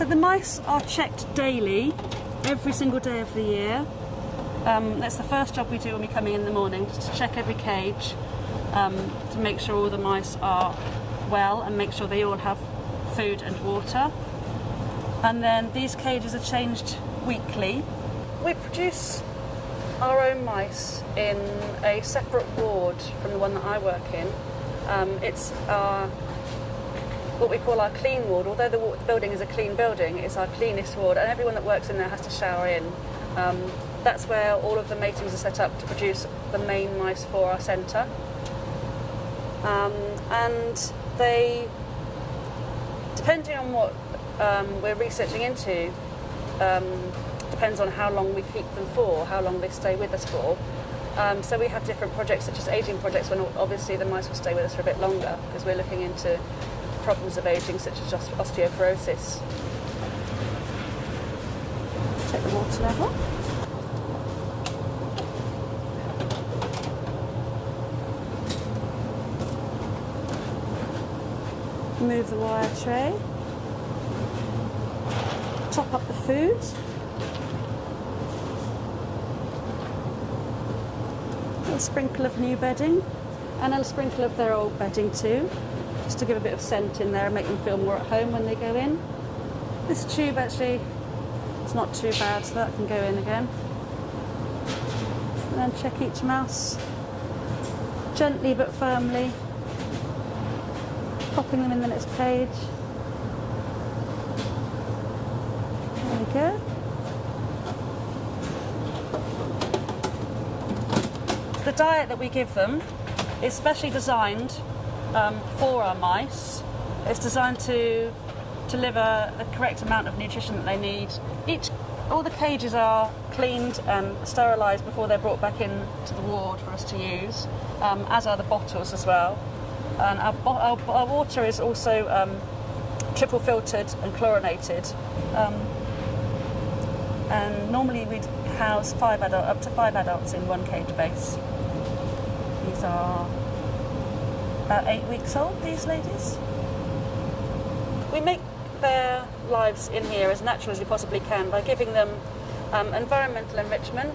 So the mice are checked daily, every single day of the year. Um, that's the first job we do when we come in in the morning, just to check every cage um, to make sure all the mice are well and make sure they all have food and water. And then these cages are changed weekly. We produce our own mice in a separate ward from the one that I work in. Um, it's our what we call our clean ward. Although the, the building is a clean building, it's our cleanest ward, and everyone that works in there has to shower in. Um, that's where all of the matings are set up to produce the main mice for our centre. Um, and they, depending on what um, we're researching into, um, depends on how long we keep them for, how long they stay with us for. Um, so we have different projects, such as ageing projects, when obviously the mice will stay with us for a bit longer because we're looking into problems of ageing, such as os- osteoporosis. Check the water level. Move the wire tray. Top up the food. A little sprinkle of new bedding and a sprinkle of their old bedding too, just to give a bit of scent in there and make them feel more at home when they go in. This tube actually is not too bad, so that can go in again. And then check each mouse gently but firmly, popping them in the next cage. There we go. The diet that we give them is specially designed um, for our mice. It's designed to deliver the correct amount of nutrition that they need. Each, all the cages are cleaned and sterilised before they're brought back in to the ward for us to use, um, as are the bottles as well. And our, our, our water is also um, triple filtered and chlorinated. Um, and normally we'd house five adult, up to five adults in one cage base. These are about eight weeks old, these ladies. We make their lives in here as natural as we possibly can by giving them um, environmental enrichment,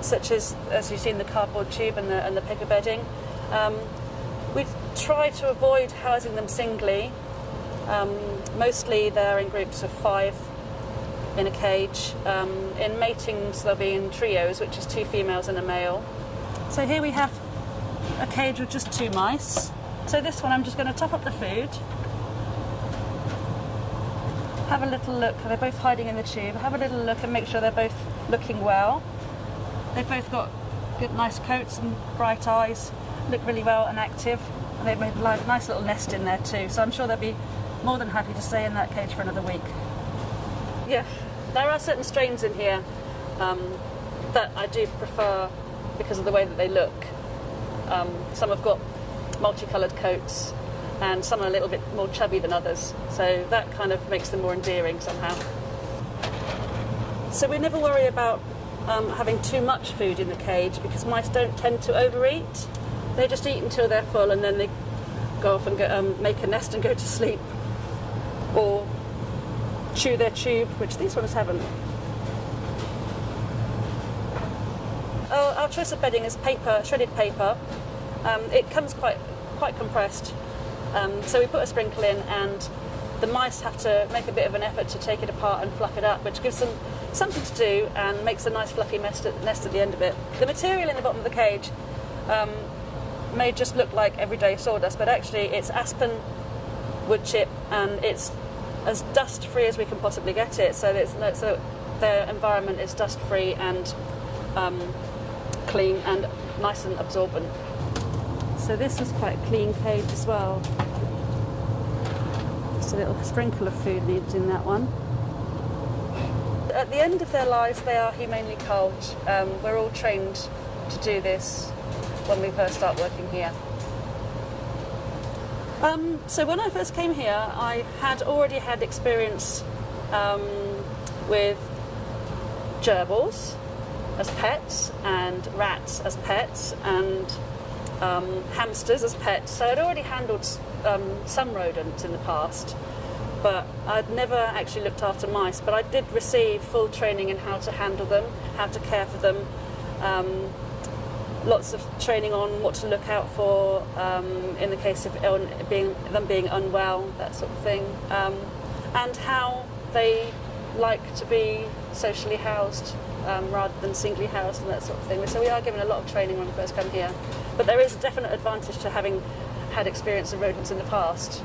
such as, as you've seen, the cardboard tube and the, and the paper bedding. Um, we try to avoid housing them singly. Um, mostly they're in groups of five in a cage. Um, in matings, they'll be in trios, which is two females and a male. So here we have a cage with just two mice. So this one, I'm just going to top up the food. Have a little look. They're both hiding in the tube. Have a little look and make sure they're both looking well. They've both got good, nice coats and bright eyes. Look really well and active. And they've made a nice little nest in there too. So I'm sure they'll be more than happy to stay in that cage for another week. Yeah, there are certain strains in here um, that I do prefer because of the way that they look. Um, some have got multicoloured coats, and some are a little bit more chubby than others. So that kind of makes them more endearing somehow. So we never worry about um, having too much food in the cage because mice don't tend to overeat. They just eat until they're full, and then they go off and go, um, make a nest and go to sleep, or chew their tube, which these ones haven't. Our, our choice of bedding is paper, shredded paper. Um, it comes quite quite compressed, um, so we put a sprinkle in, and the mice have to make a bit of an effort to take it apart and fluff it up, which gives them something to do and makes a nice fluffy nest at, nest at the end of it. The material in the bottom of the cage um, may just look like everyday sawdust, but actually it's aspen wood chip and it's as dust free as we can possibly get it. So it's so their environment is dust free and um, clean and nice and absorbent. So this is quite a clean cage as well. Just a little sprinkle of food needed in that one. At the end of their lives, they are humanely culled. Um, we're all trained to do this when we first start working here. Um, so when I first came here, I had already had experience um, with gerbils as pets and rats as pets and um, hamsters as pets. So I'd already handled um, some rodents in the past. but I'd never actually looked after mice. But I did receive full training in how to handle them, how to care for them. Um, lots of training on what to look out for um, in the case of being, them being unwell, that sort of thing, um, and how they like to be socially housed um, rather than singly housed and that sort of thing. So we are given a lot of training when we first come here, but there is a definite advantage to having had experience of rodents in the past.